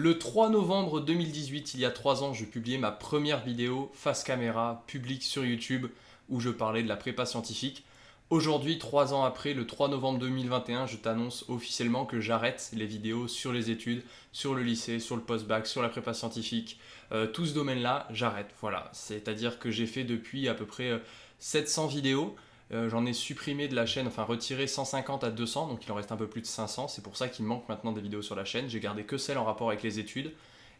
Le 3 novembre 2018, il y a 3 ans, je publiais ma première vidéo face caméra publique sur YouTube où je parlais de la prépa scientifique. Aujourd'hui, 3 ans après, le 3 novembre 2021, je t'annonce officiellement que j'arrête les vidéos sur les études, sur le lycée, sur le post-bac, sur la prépa scientifique. Euh, tout ce domaine-là, j'arrête. Voilà, c'est-à-dire que j'ai fait depuis à peu près 700 euh, vidéos. Euh, j'en ai supprimé de la chaîne, enfin retiré 150 à 200, donc il en reste un peu plus de 500. C'est pour ça qu'il manque maintenant des vidéos sur la chaîne. J'ai gardé que celles en rapport avec les études.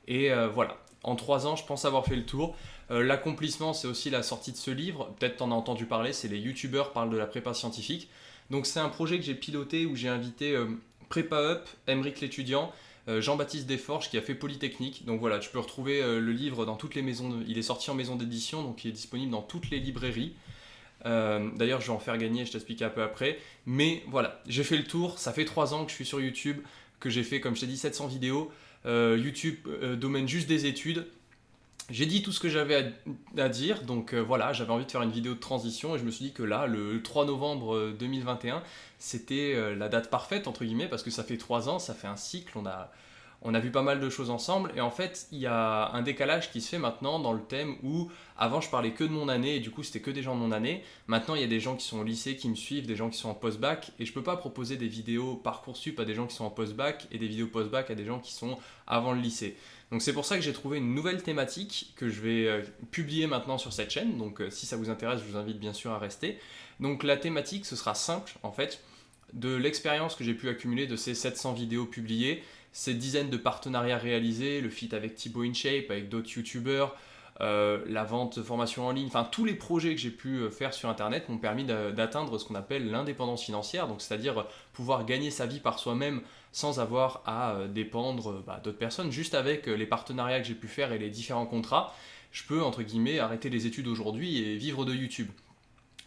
Et euh, voilà, en 3 ans, je pense avoir fait le tour. Euh, l'accomplissement, c'est aussi la sortie de ce livre. Peut-être t'en as entendu parler, c'est les youtubeurs parlent de la prépa scientifique. Donc c'est un projet que j'ai piloté où j'ai invité Prépa Up, Emeric l'étudiant, Jean-Baptiste Desforges qui a fait Polytechnique. Donc voilà, tu peux retrouver le livre dans toutes les maisons. Il est sorti en maison d'édition, donc il est disponible dans toutes les librairies. Euh, d'ailleurs, je vais en faire gagner, je t'explique un peu après. Mais voilà, j'ai fait le tour. Ça fait 3 ans que je suis sur YouTube, que j'ai fait, comme je t'ai dit, 700 vidéos. Euh, YouTube, euh, domaine juste des études. J'ai dit tout ce que j'avais à, dire, donc voilà, j'avais envie de faire une vidéo de transition et je me suis dit que là, le 3 novembre 2021, c'était la date parfaite, entre guillemets, parce que ça fait 3 ans, ça fait un cycle, on a, on a vu pas mal de choses ensemble et en fait il y a un décalage qui se fait maintenant dans le thème où avant je parlais que de mon année et du coup c'était que des gens de mon année. Maintenant il y a des gens qui sont au lycée qui me suivent des gens qui sont en post-bac et je peux pas proposer des vidéos parcoursup à des gens qui sont en post-bac et des vidéos post-bac à des gens qui sont avant le lycée. Donc c'est pour ça que j'ai trouvé une nouvelle thématique que je vais euh, publier maintenant sur cette chaîne. Donc euh, si ça vous intéresse je vous invite bien sûr à rester. Donc la thématique ce sera simple en fait de l'expérience que j'ai pu accumuler de ces 700 vidéos publiées ces dizaines de partenariats réalisés, le feat avec Thibaut InShape, avec d'autres youtubeurs, euh, la vente de formation en ligne, enfin tous les projets que j'ai pu euh, faire sur internet m'ont permis d'atteindre ce qu'on appelle l'indépendance financière, donc c'est-à-dire pouvoir gagner sa vie par soi-même sans avoir à euh, dépendre bah, d'autres personnes, juste avec les partenariats que j'ai pu faire et les différents contrats, je peux entre guillemets arrêter les études aujourd'hui et vivre de YouTube.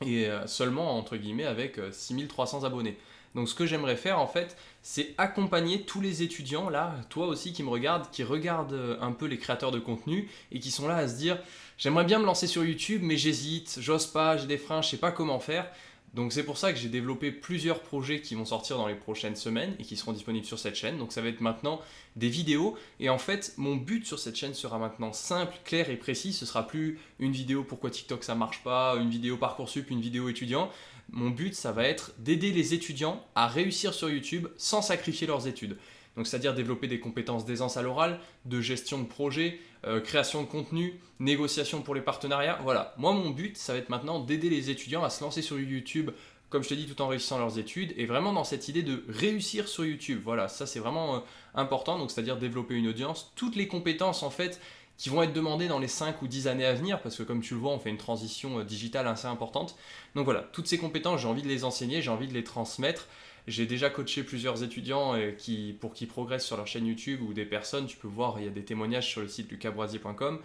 Et seulement entre guillemets avec 6300 abonnés. Donc ce que j'aimerais faire en fait, c'est accompagner tous les étudiants là, toi aussi qui me regardent, qui regardent euh, un peu les créateurs de contenu et qui sont là à se dire j'aimerais bien me lancer sur YouTube mais j'hésite, j'ose pas, j'ai des freins, je sais pas comment faire. Donc c'est pour ça que j'ai développé plusieurs projets qui vont sortir dans les prochaines semaines et qui seront disponibles sur cette chaîne. Donc ça va être maintenant des vidéos et en fait mon but sur cette chaîne sera maintenant simple, clair et précis. Ce sera plus une vidéo pourquoi TikTok ça marche pas, une vidéo Parcoursup, une vidéo étudiant. Mon but ça va être d'aider les étudiants à réussir sur YouTube sans sacrifier leurs études. Donc c'est-à-dire développer des compétences d'aisance à l'oral, de gestion de projet, euh, création de contenu, négociation pour les partenariats. Voilà, moi mon but ça va être maintenant d'aider les étudiants à se lancer sur YouTube comme je te dis, tout en réussissant leurs études, et vraiment dans cette idée de réussir sur YouTube. Voilà, ça c'est vraiment euh, important, donc c'est-à-dire développer une audience, toutes les compétences en fait qui vont être demandées dans les 5 ou 10 années à venir, parce que comme tu le vois, on fait une transition euh, digitale assez importante. Donc voilà, toutes ces compétences, j'ai envie de les enseigner, j'ai envie de les transmettre, j'ai déjà coaché plusieurs étudiants euh, qui, pour qu'ils progressent sur leur chaîne YouTube ou des personnes, tu peux voir, il y a des témoignages sur le site lucabroisier.com.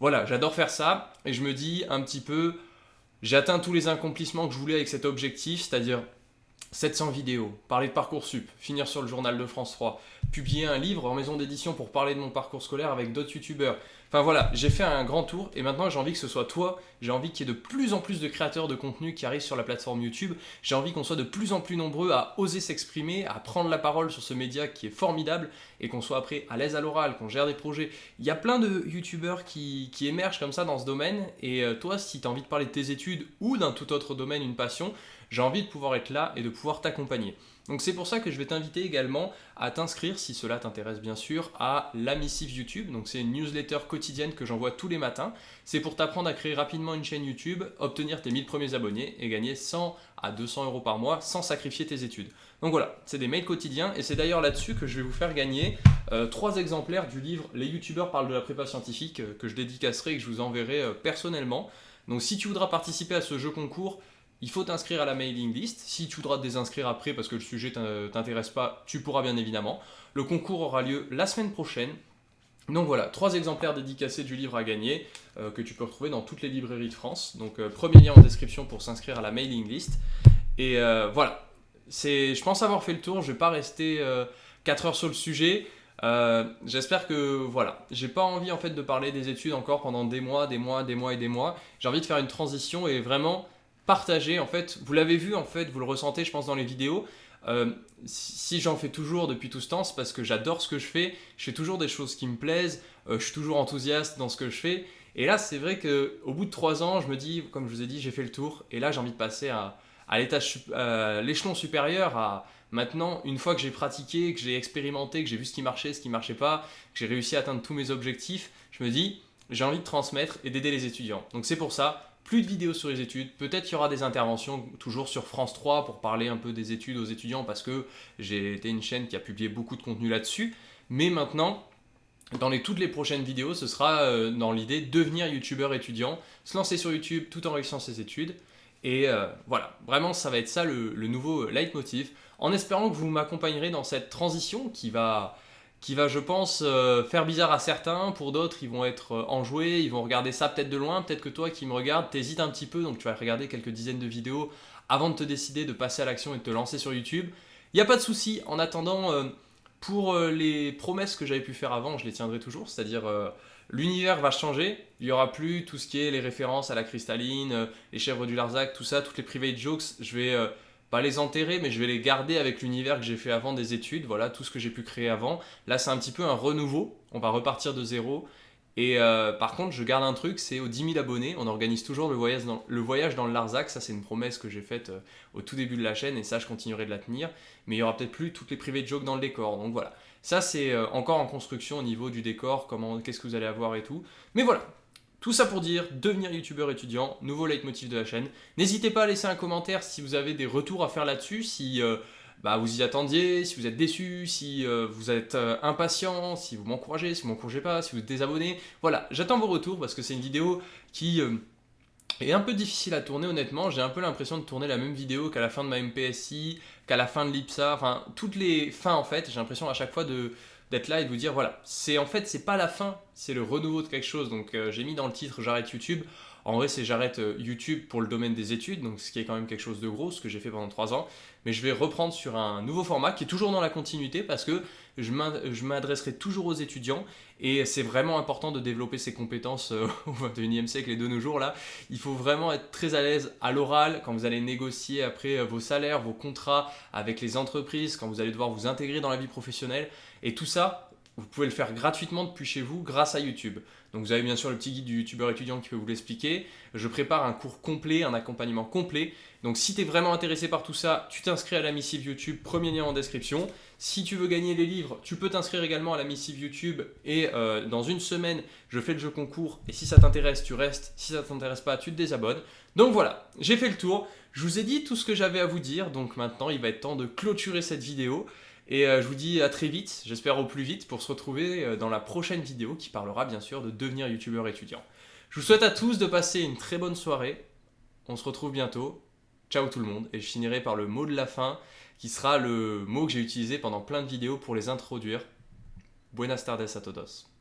Voilà, j'adore faire ça et je me dis un petit peu, j'ai atteint tous les accomplissements que je voulais avec cet objectif, c'est-à-dire 700 vidéos, parler de Parcoursup, finir sur le journal de France 3, publier un livre en maison d'édition pour parler de mon parcours scolaire avec d'autres youtubeurs. Enfin voilà, j'ai fait un grand tour et maintenant j'ai envie que ce soit toi, j'ai envie qu'il y ait de plus en plus de créateurs de contenu qui arrivent sur la plateforme YouTube, j'ai envie qu'on soit de plus en plus nombreux à oser s'exprimer, à prendre la parole sur ce média qui est formidable et qu'on soit après à l'aise à l'oral, qu'on gère des projets. Il y a plein de youtubeurs qui, émergent comme ça dans ce domaine et euh, toi si tu as envie de parler de tes études ou d'un tout autre domaine, une passion, j'ai envie de pouvoir être là et de pouvoir t'accompagner. Donc c'est pour ça que je vais t'inviter également à t'inscrire, si cela t'intéresse bien sûr, à la missive YouTube. Donc c'est une newsletter que j'envoie tous les matins. C'est pour t'apprendre à créer rapidement une chaîne YouTube, obtenir tes 1000 premiers abonnés et gagner 100 à 200 euros par mois sans sacrifier tes études. Donc voilà, c'est des mails quotidiens et c'est d'ailleurs là-dessus que je vais vous faire gagner euh, trois exemplaires du livre Les youtubeurs parlent de la prépa scientifique euh, que je dédicacerai et que je vous enverrai euh, personnellement. Donc si tu voudras participer à ce jeu concours, il faut t'inscrire à la mailing list. Si tu voudras te désinscrire après parce que le sujet t'intéresse pas, tu pourras bien évidemment. Le concours aura lieu la semaine prochaine. Donc voilà, trois exemplaires dédicacés du livre à gagner euh, que tu peux retrouver dans toutes les librairies de France. Donc euh, premier lien en description pour s'inscrire à la mailing list. Et euh, voilà, je pense avoir fait le tour, je vais pas rester 4 heures sur le sujet. J'espère que voilà, j'ai pas envie en fait de parler des études encore pendant des mois, des mois, des mois et des mois. J'ai envie de faire une transition et vraiment partager en fait, vous l'avez vu en fait, vous le ressentez je pense dans les vidéos, Euh, si j'en fais toujours depuis tout ce temps, c'est parce que j'adore ce que je fais, je fais toujours des choses qui me plaisent, euh, je suis toujours enthousiaste dans ce que je fais. Et là, c'est vrai qu'au bout de trois ans, je me dis, comme je vous ai dit, j'ai fait le tour. Et là, j'ai envie de passer à, à l'échelon supérieur, à maintenant, une fois que j'ai pratiqué, que j'ai expérimenté, que j'ai vu ce qui marchait, ce qui marchait pas, que j'ai réussi à atteindre tous mes objectifs, je me dis, j'ai envie de transmettre et d'aider les étudiants. Donc c'est pour ça, plus de vidéos sur les études, peut-être qu'il y aura des interventions toujours sur France 3 pour parler un peu des études aux étudiants parce que j'ai été une chaîne qui a publié beaucoup de contenu là-dessus. Mais maintenant, dans toutes les prochaines vidéos, ce sera euh, dans l'idée de devenir youtubeur étudiant, se lancer sur YouTube tout en réussissant ses études. Et euh, voilà, vraiment ça va être ça le nouveau leitmotiv, en espérant que vous m'accompagnerez dans cette transition qui va qui va, je pense, euh, faire bizarre à certains. Pour d'autres, ils vont être euh, enjoués, ils vont regarder ça peut-être de loin. Peut-être que toi qui me regardes, t'hésites un petit peu, donc tu vas regarder quelques dizaines de vidéos avant de te décider de passer à l'action et de te lancer sur YouTube. Il n'y a pas de souci. En attendant, euh, pour les promesses que j'avais pu faire avant, je les tiendrai toujours. C'est-à-dire, l'univers va changer. Il n'y aura plus tout ce qui est les références à la cristalline, les chèvres du Larzac, tout ça, toutes les private jokes. Je vais pas les enterrer, mais je vais les garder avec l'univers que j'ai fait avant des études, voilà, tout ce que j'ai pu créer avant. Là, c'est un petit peu un renouveau, on va repartir de zéro. Et euh, par contre, je garde un truc, c'est aux 10 000 abonnés, on organise toujours le voyage dans le, voyage dans le Larzac, ça c'est une promesse que j'ai faite euh, au tout début de la chaîne, et ça je continuerai de la tenir, mais il y aura peut-être plus toutes les privées de jokes dans le décor, donc voilà. Ça c'est euh, encore en construction au niveau du décor, comment, qu'est-ce que vous allez avoir et tout. Mais voilà, tout ça pour dire, devenir youtubeur étudiant, nouveau leitmotiv de la chaîne. N'hésitez pas à laisser un commentaire si vous avez des retours à faire là-dessus, si euh, bah, vous y attendiez, si vous êtes déçu, si euh, vous êtes euh, impatient, si vous m'encouragez, si vous m'encouragez pas, si vous êtes désabonné. Voilà, j'attends vos retours parce que c'est une vidéo qui est un peu difficile à tourner honnêtement. J'ai un peu l'impression de tourner la même vidéo qu'à la fin de ma MPSI, qu'à la fin de l'IPSA, enfin toutes les fins en fait. J'ai l'impression à chaque fois de d'être là et de vous dire voilà, c'est en fait c'est pas la fin, c'est le renouveau de quelque chose. Donc euh, j'ai mis dans le titre j'arrête YouTube. En vrai, c'est j'arrête euh, YouTube pour le domaine des études, donc ce qui est quand même quelque chose de gros, ce que j'ai fait pendant 3 ans. Mais je vais reprendre sur un nouveau format qui est toujours dans la continuité parce que je m'adresserai toujours aux étudiants et c'est vraiment important de développer ses compétences euh, au 21e siècle et de nos jours là. Il faut vraiment être très à l'aise à l'oral quand vous allez négocier après vos salaires, vos contrats avec les entreprises, quand vous allez devoir vous intégrer dans la vie professionnelle. Et tout ça, vous pouvez le faire gratuitement depuis chez vous grâce à YouTube. Donc vous avez bien sûr le petit guide du youtubeur étudiant qui peut vous l'expliquer. Je prépare un cours complet, un accompagnement complet. Donc si tu es vraiment intéressé par tout ça, tu t'inscris à la missive YouTube, premier lien en description. Si tu veux gagner les livres, tu peux t'inscrire également à la missive YouTube et euh, dans une semaine, je fais le jeu concours et si ça t'intéresse, tu restes. Si ça t'intéresse pas, tu te désabonnes. Donc voilà, j'ai fait le tour. Je vous ai dit tout ce que j'avais à vous dire, donc maintenant il va être temps de clôturer cette vidéo. Et euh, je vous dis à très vite, j'espère au plus vite, pour se retrouver euh, dans la prochaine vidéo qui parlera bien sûr de devenir youtubeur étudiant. Je vous souhaite à tous de passer une très bonne soirée. On se retrouve bientôt. Ciao tout le monde. Et je finirai par le mot de la fin, qui sera le mot que j'ai utilisé pendant plein de vidéos pour les introduire. Buenas tardes a todos.